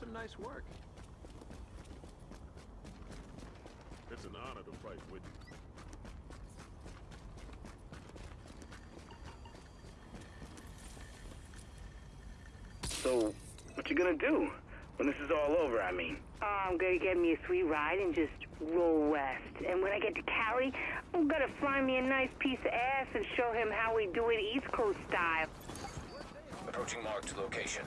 some nice work. It's an honor to fight with you. So, what you gonna do when this is all over? I mean, Oh, I'm gonna get me a sweet ride and just roll west. And when I get to Cali, I'm gonna find me a nice piece of ass and show him how we do it East Coast style. Approaching marked location.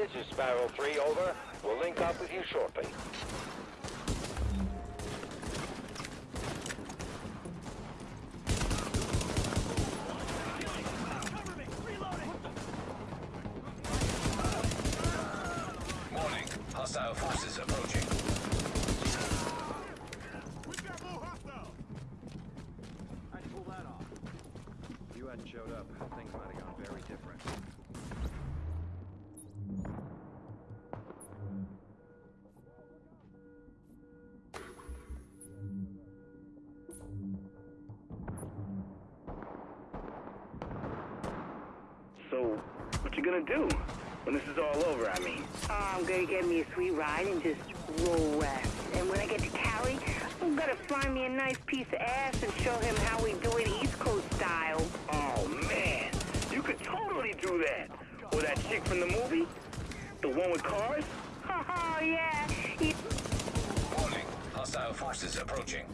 This is Sparrow 3, over. We'll link up with you shortly. Warning. Hostile forces approaching. So what you gonna do when this is all over? I mean, Oh, I'm gonna get me a sweet ride and just roll west. And when I get to Cali, I'm gonna find me a nice piece of ass and show him how we do it East Coast style. oh man, you could totally do that. Or that chick from the movie, the one with cars. Oh, yeah. He- Warning. Hostile forces approaching.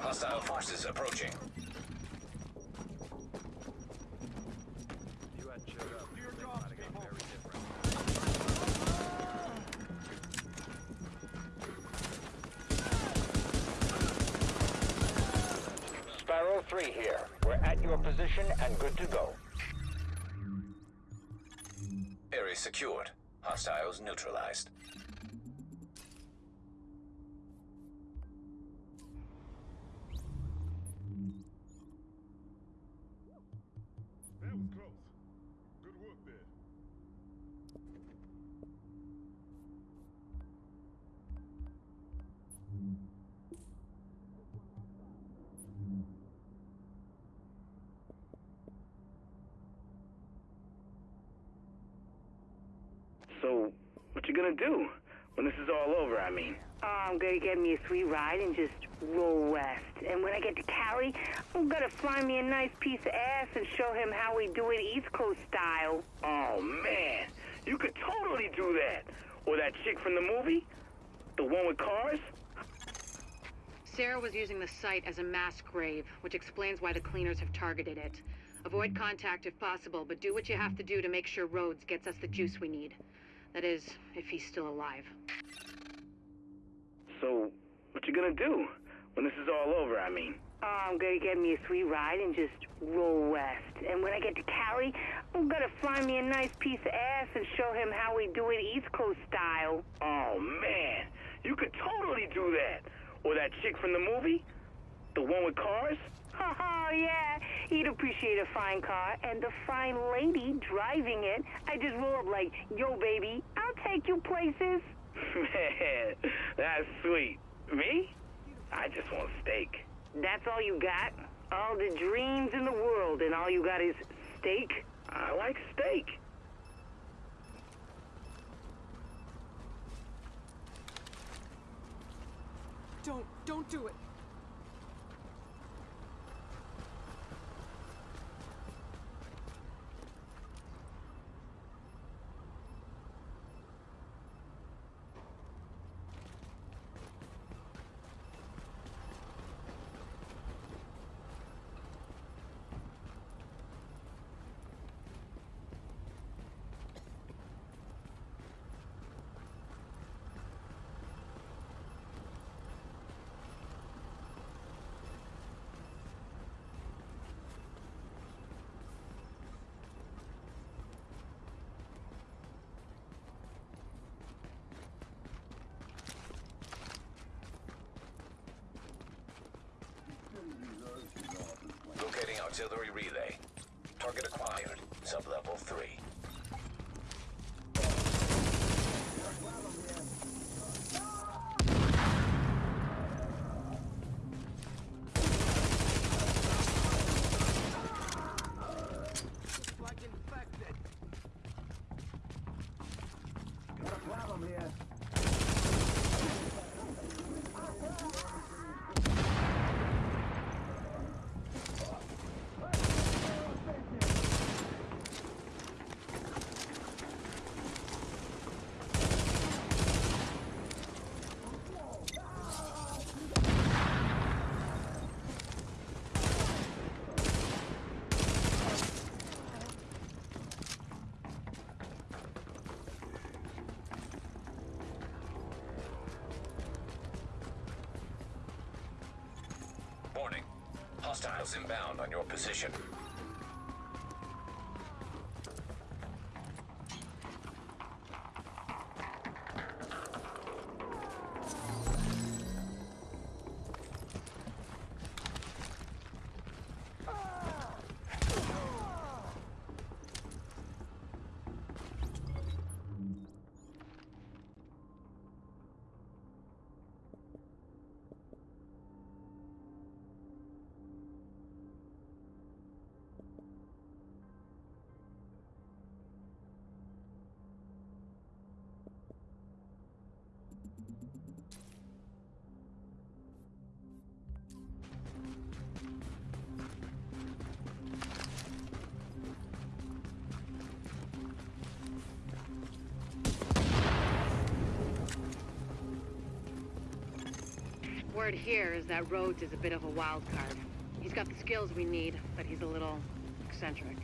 Hostile forces approaching. Secured. Hostiles neutralized. So, what you gonna do when this is all over? I mean, Oh, I'm gonna get me a sweet ride and just roll west. And when I get to Cali, I'm gonna find me a nice piece of ass and show him how we do it East Coast style. oh man, you could totally do that. Or that chick from the movie, the one with cars. Sarah was using the site as a mass grave, which explains why the cleaners have targeted it. Avoid contact if possible, but do what you have to do to make sure Rhodes gets us the juice we need. That is, if he's still alive. So, what you gonna do when this is all over? I mean, Oh, I'm gonna get me a sweet ride and just roll west. And when I get to Cali, I'm gonna find me a nice piece of ass and show him how we do it East Coast style. oh man, you could totally do that. Or that chick from the movie, the one with cars. Oh, yeah. He'd appreciate a fine car and a fine lady driving it. I just roll up like, yo, baby, I'll take you places. Man, that's sweet. Me? I just want steak. That's all you got? All the dreams in the world, and all you got is steak? I like steak. Don't, don't do it. Locating artillery relay. Target acquired. Sub-level 3. Like infected. Warning. Hostiles inbound on your position. Word here is that Rhodes is a bit of a wild card. He's got the skills we need, but he's a little eccentric.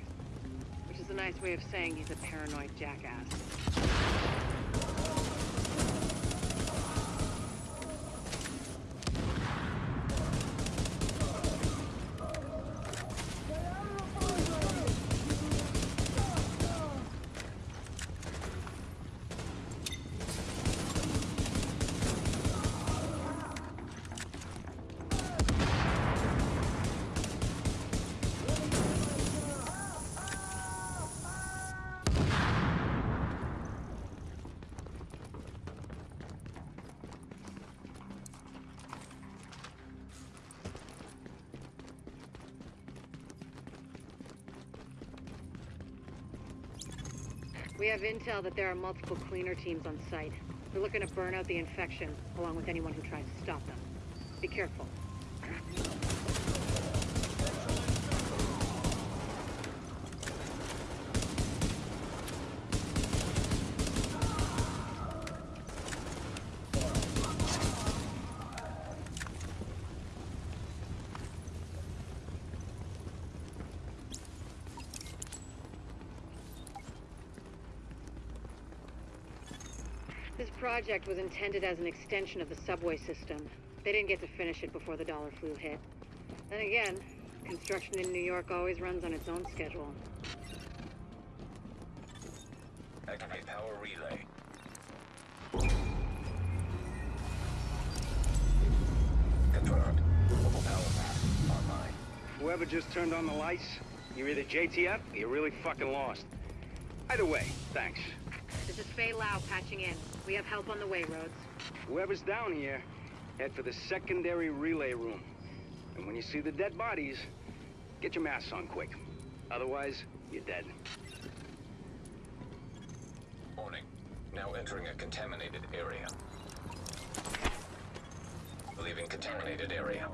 Which is a nice way of saying he's a paranoid jackass. We have intel that there are multiple cleaner teams on site. They're looking to burn out the infection, along with anyone who tries to stop them. Be careful. Project was intended as an extension of the subway system. They didn't get to finish it before the dollar flu hit. Then again, construction in New York always runs on its own schedule. Activate power relay. Confirmed. Mobile power path online. Whoever just turned on the lights, you're either JTF or you're really fucking lost. Either way, thanks. This Faye Lau patching in. We have help on the way, Rhodes. Whoever's down here, head for the secondary relay room. And when you see the dead bodies, get your masks on quick. Otherwise, you're dead. Warning. Now entering a contaminated area. Leaving contaminated area.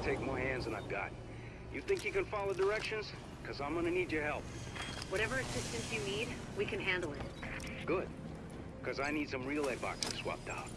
Gonna take more hands than I've got. You think you can follow directions? Because I'm gonna need your help. Whatever assistance you need, we can handle it. Good. Because I need some relay boxes swapped out.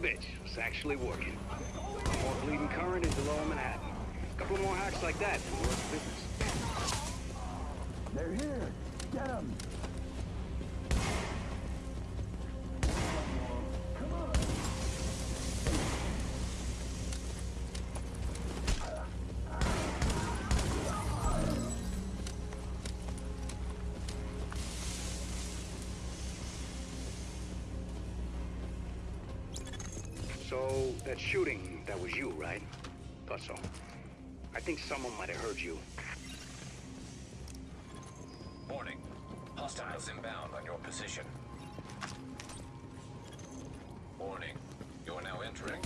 Bitch. It's actually working. More bleeding current into lower Manhattan. A Couple more hacks like that and we're in business. They're here. Get them. So, that shooting, that was you, right? Thought so. I think someone might have heard you. Warning. Hostiles inbound on your position. Warning. You are now entering